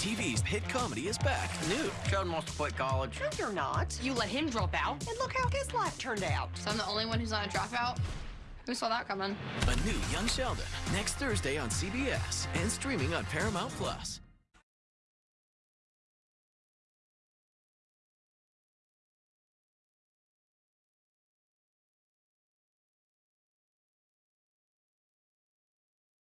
TV's hit comedy is back. New. Sheldon wants to quit college. No, you're not. You let him drop out. And look how his life turned out. So I'm the only one who's not a dropout? Who saw that coming? A new Young Sheldon next Thursday on CBS and streaming on Paramount Plus.